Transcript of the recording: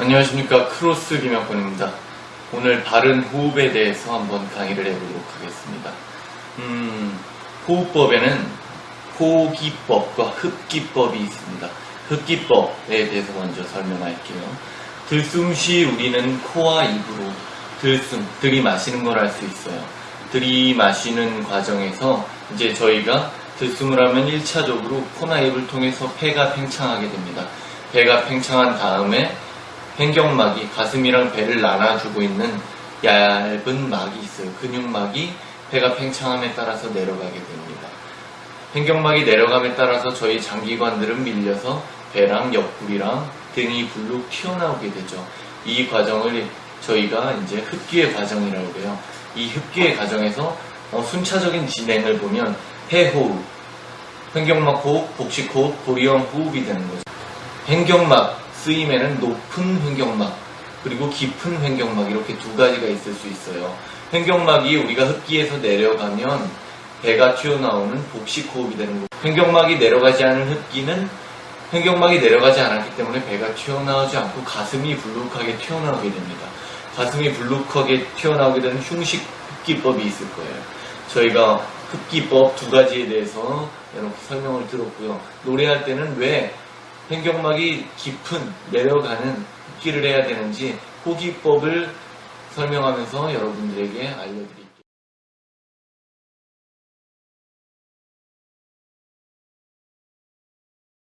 안녕하십니까 크로스 김혁권입니다. 오늘 바른 호흡에 대해서 한번 강의를 해보도록 하겠습니다. 음, 호흡법에는 호기법과 흡기법이 있습니다. 흡기법에 대해서 먼저 설명할게요. 들숨 시 우리는 코와 입으로 들숨, 들이마시는 걸 알 수 있어요. 들이마시는 과정에서 이제 저희가 들숨을 하면 1차적으로 코나 입을 통해서 폐가 팽창하게 됩니다. 배가 팽창한 다음에 횡격막이 가슴이랑 배를 나눠주고 있는 얇은 막이 있어요. 근육막이 배가 팽창함에 따라서 내려가게 됩니다. 횡격막이 내려감에 따라서 저희 장기관들은 밀려서 배랑 옆구리랑 등이 불룩 튀어나오게 되죠. 이 과정을 저희가 이제 흡기의 과정이라고 해요. 이 흡기의 과정에서 어, 순차적인 진행을 보면 해호흡, 횡격막 호흡, 복식 호흡, 고리형 호흡이 되는 거죠. 횡격막 쓰임에는 높은 횡격막 그리고 깊은 횡격막 이렇게 두 가지가 있을 수 있어요. 횡격막이 우리가 흡기에서 내려가면 배가 튀어나오는 복식 호흡이 되는 거고 횡격막이 내려가지 않은 흡기는 횡격막이 내려가지 않았기 때문에 배가 튀어나오지 않고 가슴이 불룩하게 튀어나오게 됩니다. 가슴이 불룩하게 튀어나오게 되는 흉식 흡기법이 있을 거예요. 저희가 흡기법 두 가지에 대해서 이렇게 설명을 들었고요. 노래할 때는 왜 횡격막이 깊은 내려가는 흡기를 해야 되는지 호기법을 설명하면서 여러분들에게 알려드립니다.